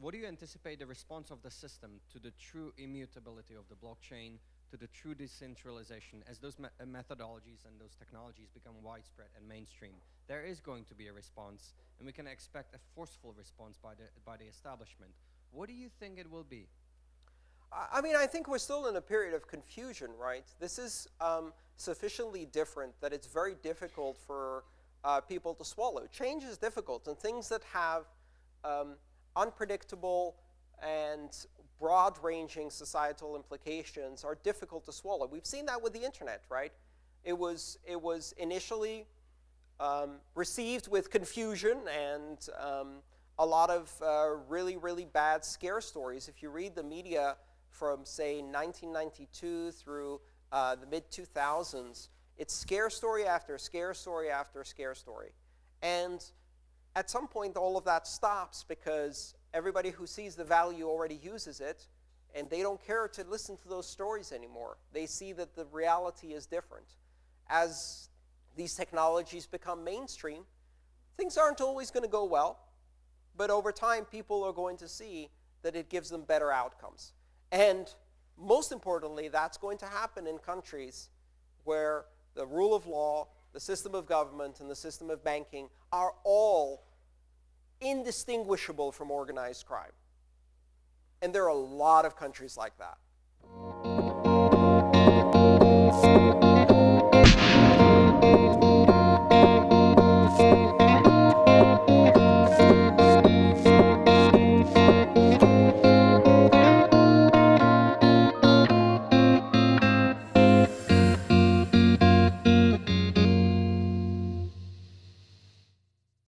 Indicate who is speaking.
Speaker 1: what do you anticipate the response of the system to the true immutability of the blockchain, to the true decentralization, as those me uh, methodologies and those technologies become widespread and mainstream? There is going to be a response, and we can expect a forceful response by the, by the establishment. What do you think it will be?
Speaker 2: I mean, I think we're still in a period of confusion, right? This is um, sufficiently different that it's very difficult for uh, people to swallow. Change is difficult, and things that have um, unpredictable and broad-ranging societal implications are difficult to swallow. We've seen that with the internet, right? It was, it was initially um, received with confusion and um, a lot of uh, really, really bad scare stories. If you read the media from, say, 1992 through uh, the mid-2000s, it's scare story after scare story after scare story. And at some point, all of that stops because everybody who sees the value already uses it, and they don't care to listen to those stories anymore. They see that the reality is different. As these technologies become mainstream, things aren't always going to go well, but over time, people are going to see that it gives them better outcomes. And most importantly, that's going to happen in countries where the rule of law, the system of government, and the system of banking are all indistinguishable from organized crime. And there are a lot of countries like that.